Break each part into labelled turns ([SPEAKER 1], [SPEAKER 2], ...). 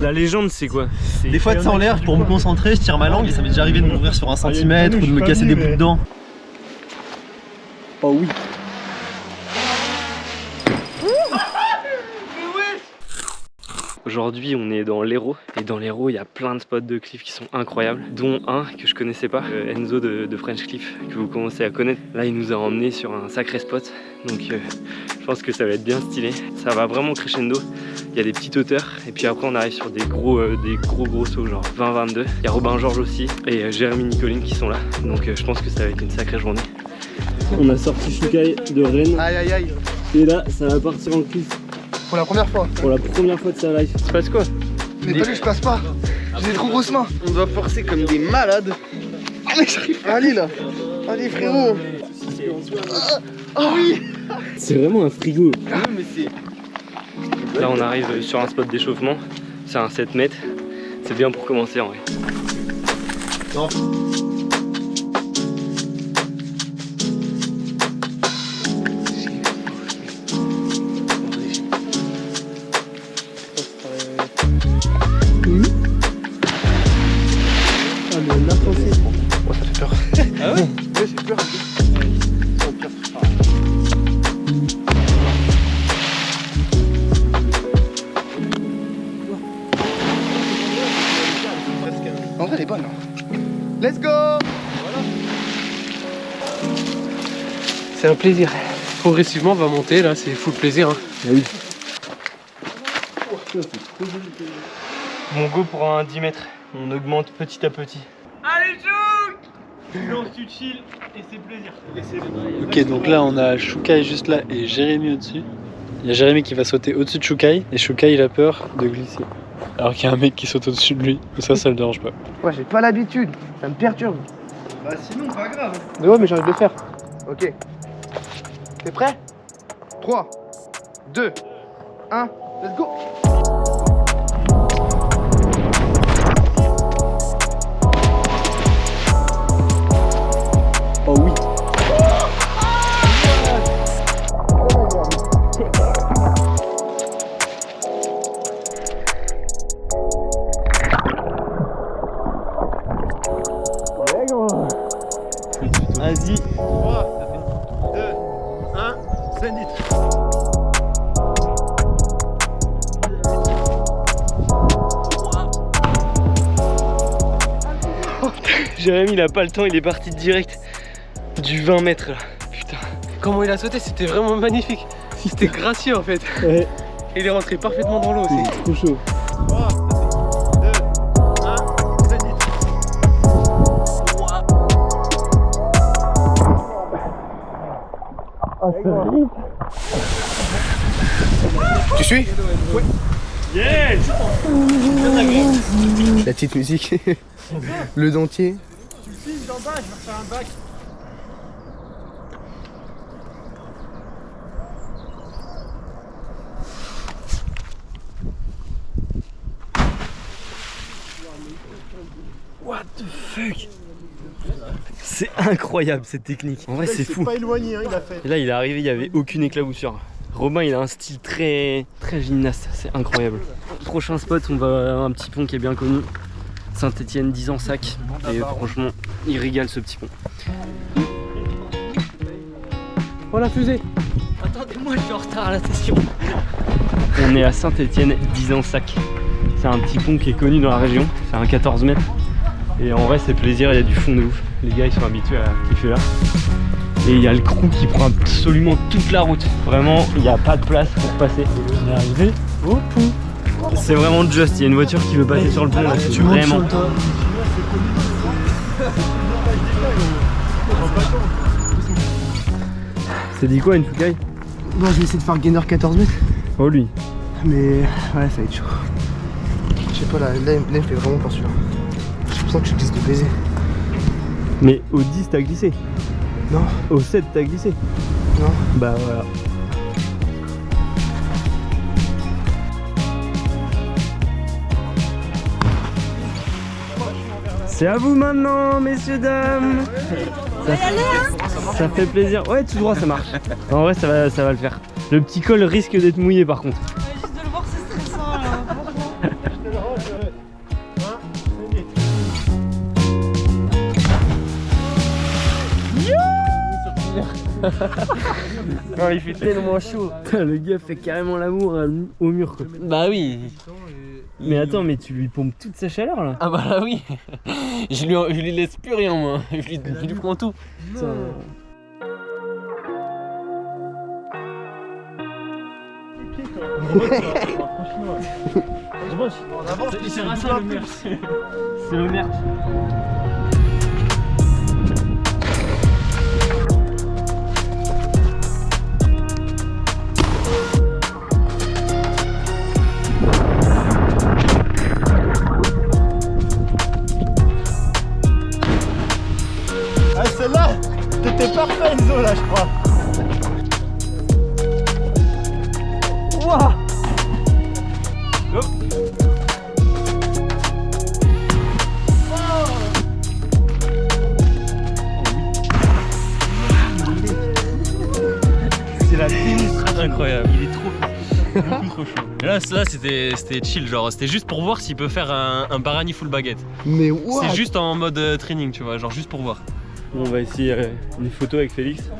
[SPEAKER 1] La légende, c'est quoi
[SPEAKER 2] Des fois, de ça en l'air, pour me concentrer, je tire ma langue et ça m'est déjà arrivé de m'ouvrir sur un centimètre ou de me casser des bouts de dents.
[SPEAKER 1] Oh oui. Aujourd'hui, on est dans l'Hérault et dans l'Hérault, il y a plein de spots de cliff qui sont incroyables, dont un que je connaissais pas, euh, Enzo de, de French Cliff, que vous commencez à connaître. Là, il nous a emmené sur un sacré spot, donc euh, je pense que ça va être bien stylé. Ça va vraiment crescendo. Il y a des petites hauteurs et puis après on arrive sur des gros euh, des gros gros sauts genre 20-22. Il y a Robin Georges aussi et euh, Jérémy Nicoline qui sont là. Donc euh, je pense que ça va être une sacrée journée. On a sorti Shukai de Rennes
[SPEAKER 3] Aïe aïe aïe
[SPEAKER 1] et là ça va partir en cliff
[SPEAKER 3] Pour la première fois
[SPEAKER 1] pour la première fois de sa life. Tu passes quoi
[SPEAKER 3] Mais pas lui, je passe pas J'ai des trop grosses mains
[SPEAKER 1] On doit forcer comme des malades.
[SPEAKER 3] Ah mais j'arrive pas Allez là Allez frérot Ah, Ah oui
[SPEAKER 1] C'est vraiment un frigo. Là on arrive sur un spot d'échauffement. C'est un 7 mètres. C'est bien pour commencer en vrai.
[SPEAKER 3] Ah En vrai elle est bonne hein. Let's go
[SPEAKER 4] C'est un plaisir. Progressivement, on va monter là, c'est full plaisir. hein.
[SPEAKER 1] Mon go pour un 10 mètres. On augmente petit à petit. Allez, Chouk Silence, tu chill et c'est plaisir.
[SPEAKER 5] Ok, donc là on a Shukai juste là et Jérémy au-dessus. Il y a Jérémy qui va sauter au-dessus de Shukai et Shukai il a peur de glisser. Alors qu'il y a un mec qui saute au-dessus de lui. Ça, ça le dérange pas.
[SPEAKER 3] Ouais j'ai pas l'habitude, ça me perturbe
[SPEAKER 2] Bah sinon, pas grave.
[SPEAKER 3] Mais ouais mais j'ai envie de le faire Ok T'es prêt? 3 2 1 Let's go
[SPEAKER 1] Oh oui. Jérémy il a pas le temps, il est parti direct du 20 mètres là. Putain.
[SPEAKER 4] Comment il a sauté, c'était vraiment magnifique. C'était gracieux en fait.
[SPEAKER 1] Ouais.
[SPEAKER 4] Il est rentré parfaitement dans l'eau aussi.
[SPEAKER 1] Trop chaud.
[SPEAKER 2] 3, 2, 1, send it.
[SPEAKER 3] Tu suis?
[SPEAKER 1] Yes
[SPEAKER 3] La petite musique Le dentier
[SPEAKER 1] What the fuck? C'est incroyable cette technique. En vrai c'est fou.
[SPEAKER 2] pas éloigné, hein, il a fait.
[SPEAKER 1] Et là il est arrivé, il y avait aucune éclaboussure. Robin il a un style très très gymnaste, c'est incroyable. Prochain spot, on va à un petit pont qui est bien connu. Saint-Etienne 10 ans sac. Et franchement, il régale ce petit pont.
[SPEAKER 4] Oh la fusée
[SPEAKER 1] Attendez-moi, je suis en retard à la session. On est à Saint-Etienne 10 ans sac. C'est un petit pont qui est connu dans la région, c'est un 14 mètres. Et en vrai c'est plaisir, il y a du fond de ouf. Les gars ils sont habitués à kiffer là. Et il y a le crew qui prend absolument toute la route. Vraiment, il n'y a pas de place pour passer. On est arrivé au pont. C'est vraiment juste, il y a une voiture qui veut passer sur le pont là. Tu vraiment. C'est dit quoi une Fukai
[SPEAKER 3] Bon je vais essayer de faire gainer 14 mètres.
[SPEAKER 1] Oh lui.
[SPEAKER 3] Mais ouais ça va être chaud. Je sais pas là, là, là, il me fait vraiment peur celui-là. J'ai l'impression que je glisse de baiser.
[SPEAKER 1] Mais au 10 t'as glissé?
[SPEAKER 3] Non,
[SPEAKER 1] Au 7 t'as glissé?
[SPEAKER 3] Non.
[SPEAKER 1] Bah voilà. C'est à vous maintenant, messieurs, dames Ça, ça fait plaisir. Ouais, tout droit, ça marche. En vrai, ça va, ça va le faire. Le petit col risque d'être mouillé par contre.
[SPEAKER 6] Juste de le voir, c'est stressant là. franchement.
[SPEAKER 1] Non, il fait tellement chaud. Le gars fait carrément l'amour à- au mur quoi.
[SPEAKER 7] Bah oui.
[SPEAKER 1] Mais attends, mais tu lui pompes toute sa chaleur là.
[SPEAKER 7] Ah bah là oui. je, lui, je lui laisse plus rien moi. Je lui, je lui prends tout.
[SPEAKER 8] Ça.
[SPEAKER 1] C'est le merch.
[SPEAKER 8] T'étais parfait Enzo là je crois
[SPEAKER 1] C'est la démonstration.
[SPEAKER 5] Incroyable.
[SPEAKER 1] Il est trop.
[SPEAKER 5] Beaucoup trop chaud. Et là, là c'était c'était chill, genre c'était juste pour voir s'il peut faire un, un barani full baguette.
[SPEAKER 3] Mais what
[SPEAKER 5] C'est juste en mode euh, training, tu vois, genre juste pour voir.
[SPEAKER 1] On va essayer une photo avec Félix.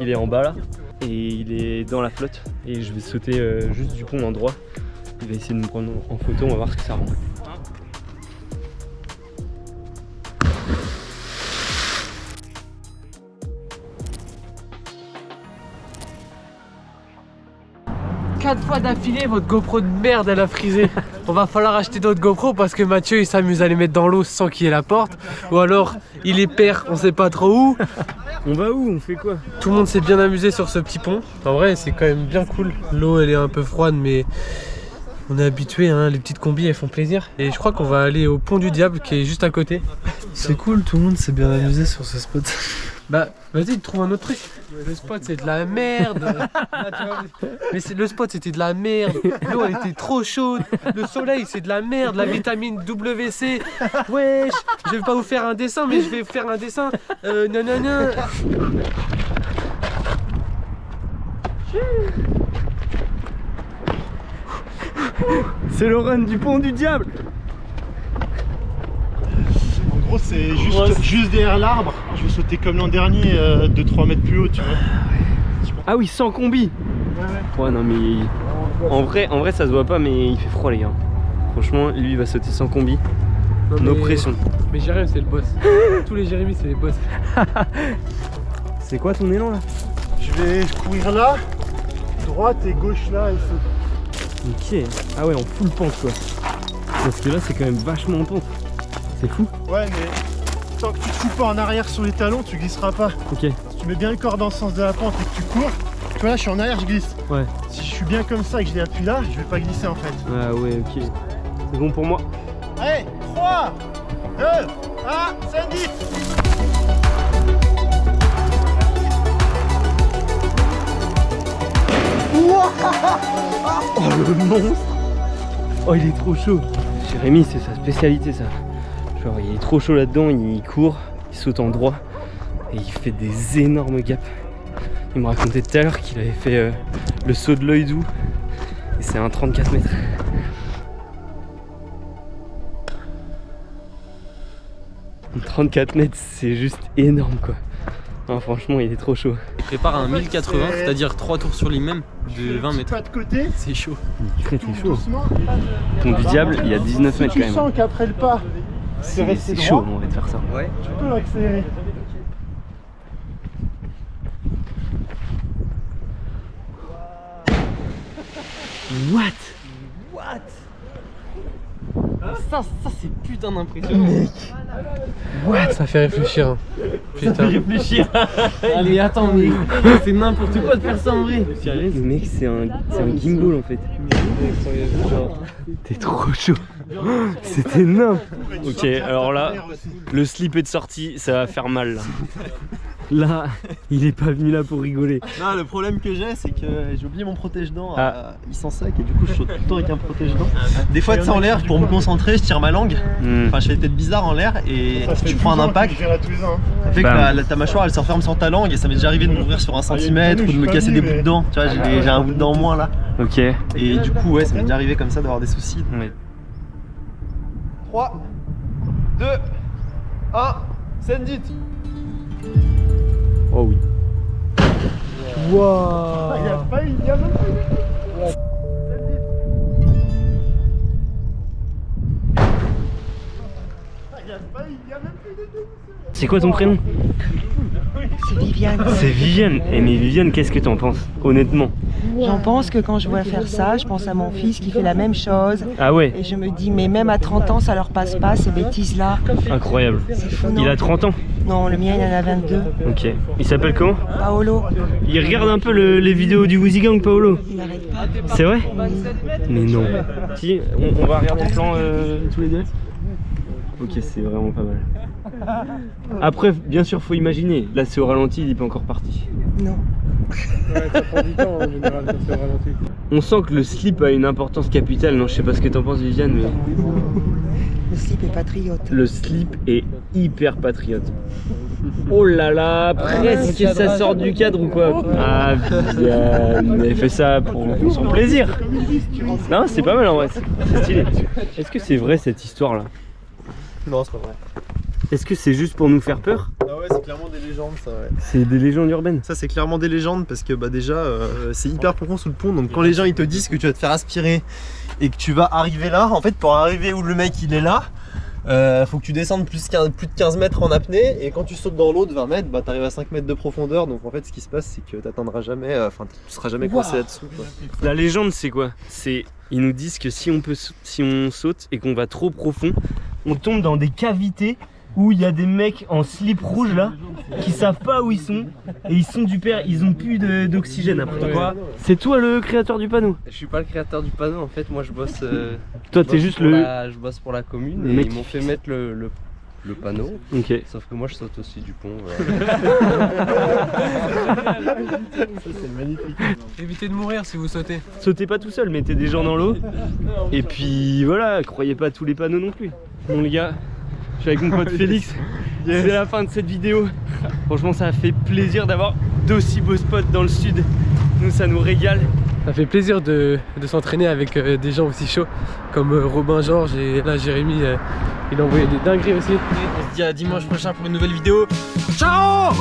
[SPEAKER 1] Il est en bas là et il est dans la flotte et je vais sauter euh, juste du pont en droit. Il va essayer de nous prendre en photo, on va voir ce que ça rend.
[SPEAKER 4] Fois d'affilée, votre GoPro de merde, elle a frisé. On va falloir acheter d'autres GoPro parce que Mathieu il s'amuse à les mettre dans l'eau sans qu'il y ait la porte. Ou alors il les perd, on sait pas trop où.
[SPEAKER 1] On va où On fait quoi?
[SPEAKER 4] Tout le monde s'est bien amusé sur ce petit pont. En vrai, c'est quand même bien cool. L'eau elle est un peu froide, mais on est habitué. Hein. Les petites combis elles font plaisir. Et je crois qu'on va aller au pont du diable qui est juste à côté.
[SPEAKER 5] C'est cool, tout le monde s'est bien amusé sur ce spot.
[SPEAKER 4] Bah, vas-y, trouve un autre truc. Le spot, c'est de la merde. Mais le spot, c'était de la merde. L'eau, elle était trop chaude. Le soleil, c'est de la merde. La vitamine WC. Wesh, je vais pas vous faire un dessin, mais je vais faire un dessin. Euh, nanana.
[SPEAKER 1] C'est le run du pont du diable
[SPEAKER 8] gros c'est juste, juste derrière l'arbre. Je vais sauter comme l'an dernier euh, de 3 mètres plus haut tu vois.
[SPEAKER 1] Ah oui, sans combi Ouais, non mais... En vrai, en vrai ça se voit pas mais il fait froid les gars. Franchement, lui il va sauter sans combi.
[SPEAKER 4] Non,
[SPEAKER 1] Nos
[SPEAKER 4] mais-
[SPEAKER 1] pressions.
[SPEAKER 4] Mais Jérémy, c'est le boss. Tous les Jérémy, c'est les boss.
[SPEAKER 1] C'est quoi ton élan là?
[SPEAKER 8] Je vais courir là, droite et gauche là et sauter.
[SPEAKER 1] Ok. Ah ouais, en full pente quoi. Parce que là c'est quand même vachement en pente. C'est fou.
[SPEAKER 8] Ouais mais tant que tu te fous pas en arrière sur les talons tu glisseras pas.
[SPEAKER 1] Ok.
[SPEAKER 8] Si tu mets bien le corps dans le sens de la pente et que tu cours, tu vois là je suis en arrière je glisse.
[SPEAKER 1] Ouais.
[SPEAKER 8] Si je suis bien comme ça et que je l'appuie là, je vais pas glisser en fait.
[SPEAKER 1] Ah ouais, ok. C'est bon pour moi.
[SPEAKER 8] Allez, 3, 2, 1, c'est dit
[SPEAKER 1] Oh le monstre Oh il est trop chaud Jérémy c'est sa spécialité ça. Genre il est trop chaud là-dedans, il court, il saute en droit et il fait des énormes gaps. Il me racontait tout à l'heure qu'il avait fait euh, le saut de l'œil doux et c'est un 34 mètres. Un 34 mètres c'est juste énorme quoi. Non, franchement il est trop chaud.
[SPEAKER 7] Il prépare un 1080, c'est-à-dire 3 tours sur lui-même de 20 mètres.
[SPEAKER 8] Pas de côté,
[SPEAKER 7] C'est chaud.
[SPEAKER 1] Il est très très chaud. Pont du diable il y a 19
[SPEAKER 8] Si
[SPEAKER 1] mètres
[SPEAKER 8] tu
[SPEAKER 1] quand même.
[SPEAKER 8] sens qu'après le pas, c'est resté
[SPEAKER 1] chaud en vrai de faire ça.
[SPEAKER 8] tu peux accélérer.
[SPEAKER 1] What?
[SPEAKER 7] Ça, ça c'est putain d'impressionnant.
[SPEAKER 4] Ça fait réfléchir. hein. Putain.
[SPEAKER 1] réfléchir
[SPEAKER 7] Ah mais attends, mais c'est n'importe quoi de faire ça en vrai.
[SPEAKER 1] Le mec c'est un, c'est un gimbal en fait. T'es trop chaud. C'est énorme. Ok, alors là, le slip est de sortie, ça va faire mal là. Là, il est pas venu là pour rigoler.
[SPEAKER 2] Non, le problème que j'ai, c'est que j'ai oublié mon protège-dents.
[SPEAKER 1] Ah.
[SPEAKER 2] Il s'en sac et du coup, je saute tout le temps avec un protège-dents. Des fois, tu sais, en l'air, pour me concentrer, je tire ma langue.
[SPEAKER 1] Hmm.
[SPEAKER 2] Enfin, je fais des têtes bizarres en l'air et
[SPEAKER 3] Ça
[SPEAKER 2] tu prends un
[SPEAKER 3] 12 ans
[SPEAKER 2] impact,
[SPEAKER 3] hein.
[SPEAKER 2] ça fait que la- ta mâchoire elle s'enferme sur ta langue et ça m'est déjà arrivé de m'ouvrir sur un
[SPEAKER 3] Ah,
[SPEAKER 2] centimètre ou de me casser des bouts de dents. Tu vois, j'ai j'ai un bout de dent en moins là.
[SPEAKER 1] Ok.
[SPEAKER 2] Et du coup, ouais, ça m'est déjà arrivé comme ça d'avoir des soucis.
[SPEAKER 1] Ouais.
[SPEAKER 3] 3, 2, 1, send it
[SPEAKER 1] Oh oui.
[SPEAKER 3] Ah, Il y a pas il y a même pas eu. Ah,
[SPEAKER 1] C'est quoi ton prénom?
[SPEAKER 9] C'est Viviane.
[SPEAKER 1] C'est Viviane. Et mais Viviane, qu'est-ce que t'en penses Honnêtement?
[SPEAKER 9] J'en pense que quand je vois faire ça, je pense à mon fils qui fait la même chose.
[SPEAKER 1] Ah ouais,
[SPEAKER 9] Et je me dis, mais même à 30 ans, ça leur passe pas, ces bêtises-là.
[SPEAKER 1] incroyable.
[SPEAKER 9] Fou,
[SPEAKER 1] Il a 30 ans?
[SPEAKER 9] Non, le mien, il en a 22.
[SPEAKER 1] Ok. Il s'appelle comment?
[SPEAKER 9] Paolo,
[SPEAKER 1] Il regarde un peu le- les vidéos du Woozy Gang, Paolo.
[SPEAKER 9] il n'arrête pas.
[SPEAKER 1] C'est vrai? Mais non. Si, on, on va regarder le plan euh, tous les deux Ok, c'est vraiment pas mal. Après, bien sûr, faut imaginer. Là, c'est au ralenti, il est pas encore parti.
[SPEAKER 9] Non.
[SPEAKER 4] Ouais, ça prend du temps en général quand c'est au ralenti.
[SPEAKER 1] On sent que le slip a une importance capitale. Non, je sais pas ce que t'en penses, Viviane, mais
[SPEAKER 9] Le slip est patriote.
[SPEAKER 1] le slip est hyper patriote. Oh là là, presque ça sort du cadre ou quoi Ah, Viviane, elle fait ça pour son plaisir. Non, c'est pas mal en vrai, c'est c'est stylé. Est-ce que c'est vrai cette histoire là
[SPEAKER 2] Non, c'est pas vrai.
[SPEAKER 1] Est-ce que c'est juste pour nous faire peur
[SPEAKER 2] Ah ouais, c'est clairement des légendes ça, ouais.
[SPEAKER 1] C'est des légendes urbaines.
[SPEAKER 2] Ça, c'est clairement des légendes parce que bah, déjà, euh, c'est hyper profond sous le pont. Donc, quand les gens ils te disent que tu vas te faire aspirer et que tu vas arriver là, en fait, pour arriver où le mec il est là, euh, faut que tu descendes plus, 15 plus de 15 mètres en apnée. Et quand tu sautes dans l'eau de 20 mètres, bah, t'arrives à 5 mètres de profondeur. Donc, en fait, ce qui se passe, c'est que t'atteindras jamais, euh, enfin, tu seras jamais coincé là-dessous. quoi.
[SPEAKER 1] La légende, c'est quoi? C'est ils nous disent que si on peut, si on saute et qu'on va trop profond, on tombe dans des cavités où il y a des mecs en slip rouge là qui savent pas où ils sont et ils sont du père, ils ont plus d'oxygène après.
[SPEAKER 4] Quoi
[SPEAKER 1] C'est toi le créateur du panneau?
[SPEAKER 7] Je suis pas le créateur du panneau en fait, moi je bosse. euh,
[SPEAKER 1] Toi t'es juste le.
[SPEAKER 7] la- je bosse pour la commune
[SPEAKER 1] le
[SPEAKER 7] et ils m'ont fait mettre le, le, le panneau.
[SPEAKER 1] Ok.
[SPEAKER 7] Sauf que moi je saute aussi du pont. voilà.
[SPEAKER 4] Évitez de mourir si vous sautez.
[SPEAKER 1] Sautez pas tout seul, mettez des gens dans l'eau. Et puis voilà, croyez pas à tous les panneaux non plus. Bon les gars, je suis avec mon pote Félix. C'est la fin de cette vidéo. Franchement ça a fait plaisir d'avoir d'aussi beaux spots dans le sud. Nous ça nous régale.
[SPEAKER 4] Ça fait plaisir de, de s'entraîner avec euh, des gens aussi chauds comme euh, Robin Georges et là Jérémy euh, il a envoyé des dingueries aussi.
[SPEAKER 2] On se dit à dimanche prochain pour une nouvelle vidéo. Ciao